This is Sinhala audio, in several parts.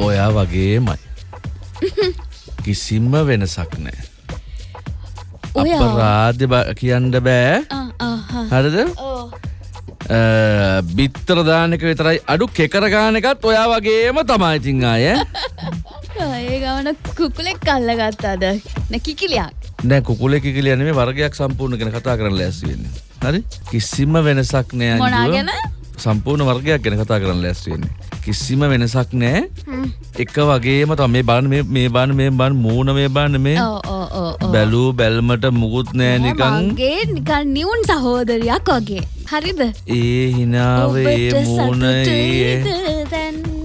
ඔයා වගේමයි. කිසිම්ම වෙනසක් නෑ. අපරාධ කියන්න බෑ. හරිද? බිත්තර දානක විතරයි අඩු කෙකර ගාන එකත් ඔයා වගේම තමයි ඉතින් අය ඒ ගමන කුකුලෙක් කල්ල ගත්තාද නැකිකිලියක් නෑ කුකුලෙ කිලියන වර්ගයක් සම්පූර්ණ ගැන කතා කරන්න ලැස්වෙන්න හරි? කිසිම වෙනසක් නෑ අංජුව. සම්පූර්ණ වර්ගයක් ගැන කතා කරන්න ලැස්වෙන්නේ කිසිම වෙනසක් නෑ එක වගේම තම මේ බාන මේ බාන මේ බන් මූුණ මේ බාන්න මේ. බැලූ බැල්මට මුකුත් නෑ නිකං මගේ නිකන් නිවුන් සහෝදරයක් වගේ. හරිද? ඒ හිනාවේ ඔබට මූුණ ඒ?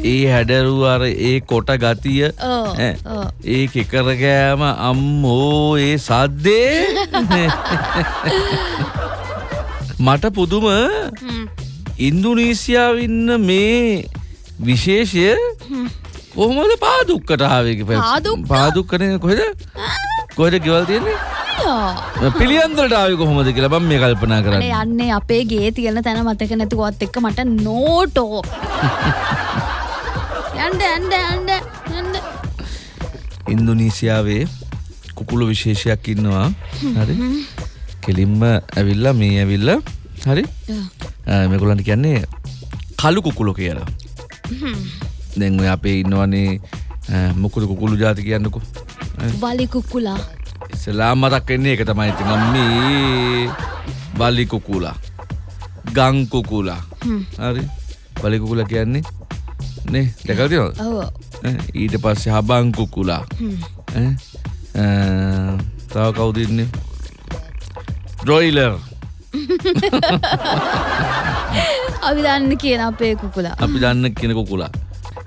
ඒ හැඩරු අර ඒ කොට ගතිය. ඒ කෙකරගෑම අම්මෝ ඒ සද්දේ. මට පුදුම ඉන්දුනීසියාව ඉන්න මේ විශේෂය කොහොමද පාදුක්කටාවක පාදුක්ක? පාදුක්කන කොහෙද? කොහෙද ගෙවල් තියෙන්නේ? යා. පිළියන්දරටාව කොහොමද කියලා බම් මේ කල්පනා කරන්න. යන්නේ අපේ ගේ තියෙන තැන මතක නැතුවත් එක්ක මට නෝටෝ. යන්ඩ ඇන්ඩ ඇන්ඩ ඇන්ඩ ඉන්දුනීසියාවේ කුකුළු විශේෂයක් ඉන්නවා. හරි. කෙලින්ම ඇවිල්ලා මේ ඇවිල්ල. හරි මෙකුලන්ට කියන්නේ කලු කුකුලො කියලා. දැන් ඔය අපේ ඉන්නවනේ මොකුද කුකුළු ජාති කියන්නකු. වලි කුකුලා. ඉස්සලා මතක් එන්නේ එක තමයි. ඉතින් අම්මේ බලි කුකුලා. ගං කුකුලා. හරි. බලි කුකුලා කියන්නේ නේ දැකලා තියෙනවද? ඔව. ඊට පස්සේ හබං කුකුලා. ඈ, තව කවුද ඉන්නේ? ඩ්‍රොයිලර් අපි දන්න කියන අපේ කුකුලා. අපි දන්න කියන කුකුලා.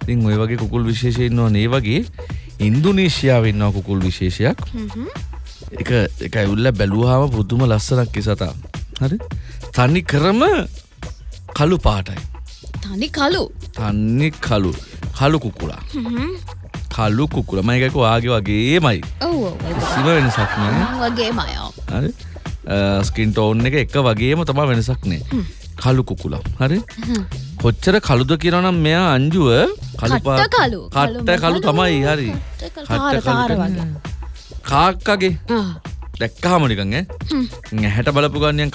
ඉතින් ඔය වගේ කුකුල් විශේෂය ඉන්නවා ඒ වගේ ඉන්දුනීසියාව ඉන්නවා කුකුල් විශේෂයක්. එක එක ඇවුල්ල බැලූහාම පුදුම ලස්සනක් සතා. හරි? තනි කරම කළු පාටයි. තනි කලු තන්නේ කලු කලු කුකුලා. කලු කුකුල. මයිකක වාගේ වගේමයි. ඔව සිම වෙනසක් නෑ. වගේ මයෝ හරි ස්කින් ටෝන් එක එක වගේම තමා වෙනසක් නෑ. කලු කුකුලා හරි? කොච්චර කළුද කියරනම් මෙයා අංජුව කළු කළු. කට්ට කළු තමයි හරි. කළු. කළු. කාක්කගේ? ආ. දැක්කාමනිකන් ඈ? හැට බලපු ගන්නයන්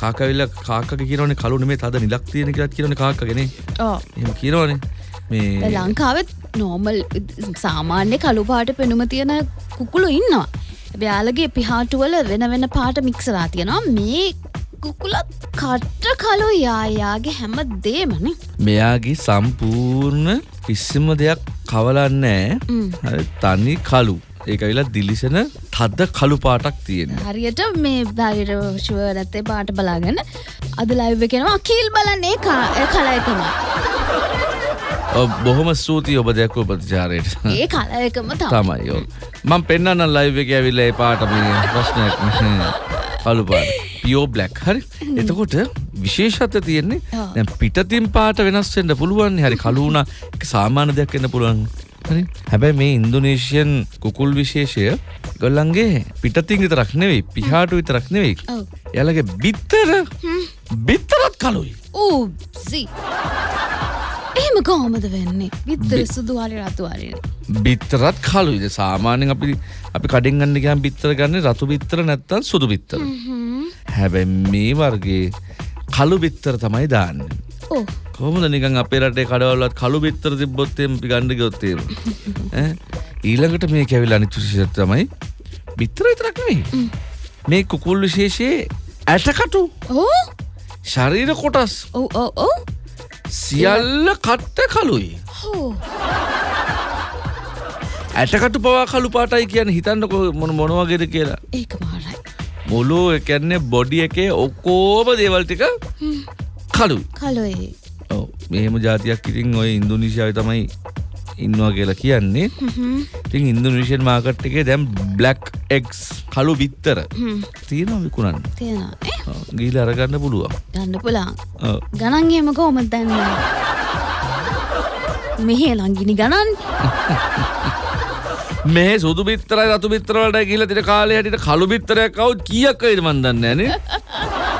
කාකවිල්ල කාක කියරන කලු මේ තද නිලක් තියෙන කියලත් කියරන කාකගෙන ඕ. එම කියරවනේ මේ ලංකාවත් නෝමල් සාමාන්‍ය කළු පාට පෙනුම තියෙන කුකුළු ඉන්නවා එබයාලගේ පිහාටුවල වෙන වෙන පාට මික්සලා තියෙනවා. මේ කුකුලත් කට්ට කලු යායාගේ හැම දේමන මෙයාගේ සම්පූර්ණ කිසිම දෙයක් කවලන්නෑ තනි කලු ඒකවිලා දිලිසෙන තද්ද කළු පාටක් තියෙන හරියට මේ දරිර ශුව නැත්තේ පාට බලාගෙන අද ලයිව කෙනවා කීල් බලන්නේ කලයකම බොහොම ස්තුතියි ඔබ දැක්ව ප්‍රතිචාරයට. ඒ කලයකම තම තමයි යෝ මං පෙන්න්න ලයිව එක ඇවිල්ල ඒ පාට මේ ප්‍රශ්නයක් නැහැ. කළු පාට පියෝ බ්ලක් හරි එතකොට විශේෂත්ව තියෙන්නේ. දැන් පිටතින් පාට වෙනස්වෙන්න පුළුවන්. හරි කලුුණ සාමාන්‍ය දෙයක් එන්න පුළුවන්. හරි? හැබැයි මේ ඉන්දුනේශයන් කුකුල් විශේෂය ගොල්ලන්ගේ පිටතින් විතරක් නෙවෙයි පිහාටු විතරක් නෙවෙයි. එයාලගේ බිත්තර බිත්තරත් කලුයි ඌසි එහෙම කොහොමද වෙන්නේ? විත්තර සුදුවාරි රතුවාරන බිත්තරත් කලුයිද සාමාන්‍යෙන් අපි අපි කඩෙන් ගන්න ගම් බිත්තර ගන්න රතු බිත්තර නැත්තන් සුදු බිත්තර. හැබැ මේ වර්ගේ කළු බිත්තර තමයි දාන්න. ඕ කොහොමද නිකන් අපේ රටේ කඩවල්ලත් කළු බිත්තර තිබ්බොත්තේම අපි ගණ්ඩ ගොත්තේම ඊළඟට මේ කැවිල් අනිතුශෂ තමයි බිත්තර විතරක්නේ මේ කුකුල් විශේෂයේ ඇටකටු. ඕ ශරීර කොටස්. ඔව් ඔව් ඔව් සියල්ල කට්ට කලුයි ඇටකටු පවා කළු පාටයි කියන හිතන්න මොන මොනවගේද කියලා. ඒක මාරයි. මුළු එකන්නේ බොඩි එකේ ඔක්කෝම දේවල්ටික කලු කලොයි මෙහෙම ජාතියක් ඉතින් ඔය ඉන්දුනිසියාව තමයි ඉන්නවා කියලා කියන්නේ. ඉතින් ඉන්දුනිෂන් මාකට් එකේ දැම් බ්ලක් එක්ස් කලු බිත්තර තියෙනවා විකුණන්න? තියෙනවා ගීල අරගන්න පුළුවන්. ගන්න පුලාන් ඔව්. ගණන් එහෙම කොහොමද දැන්න මෙහේ ලංගිනි ගණන්. මේ සුදු බිත්තරයි රතු බිත්තරවලට කියලා තින කාලේ හැටියට කළු බිත්තරයක් කවුත් කීයක් වේද මන් දන්නේ නැහනේ?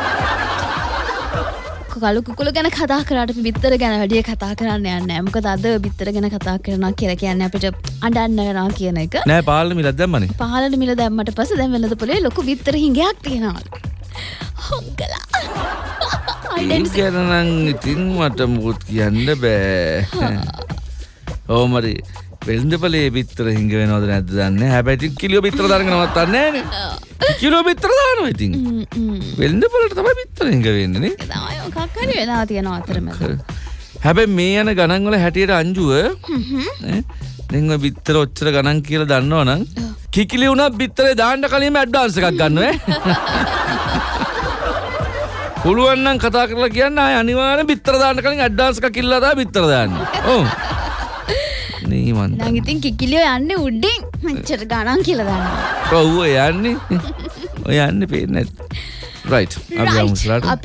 කලු කුකුල ගැන කතා කරට බිත්තර ගැන වැඩිය කතා කරන්න යන්න ඇමකද අද බිත්තර ගැන කතා කරන කියල කියන්න අපිට අඩන්න වෙනවා කියන එක. නෑ පාලම මිලත් දැම්මනේ. පහලට මිල දැම්මට පස දැම් වෙලද පොලේ ලොකු විත්තර හිඟයක් තියෙනවල් හොංගලා. ගැනනං ඉතින් මට මුකුත් කියන්න බෑ. ඕමරි වෙල්දපලේ බිත්තර හිංග වෙනවද නැද දන්න? හැබැති කිලියෝ බිත්‍ර දරගෙනවත්තන්න කිලෝ බිත්‍ර දානවා ඉතින්. වෙල්ද පලට තමයි බිත්තර හිංග වෙන්නනේ කක්කරි වෙලා තියෙන අතරම හැබැ මේ යන ගණන්වල හැටියට අංජුව දෙංව බිත්තර ඔච්චර ගණන් කියල දන්නවනම් කිකිලි වුණ බිත්තරේ දාන්නට කලින්ම ඇඩ්ඩාන්ස එකක් ගන්නුව පුළුවන්නම් කතා කරලා කියන්න අය අනිවාන බිත්තර දාන්න කලින් අඩ්ඩාන්සක කිල්ලදා බිත්තර දාන්න. ඕ නීමන් නගිතින් කිකිලියෝ යන්න උඩ්ඩින් මච්චට ගණන් කියලදන්න ඔව්ව යන්නේ. ඔය යන්න පේන රයි් අපි Right. අමුස්ලාට අපි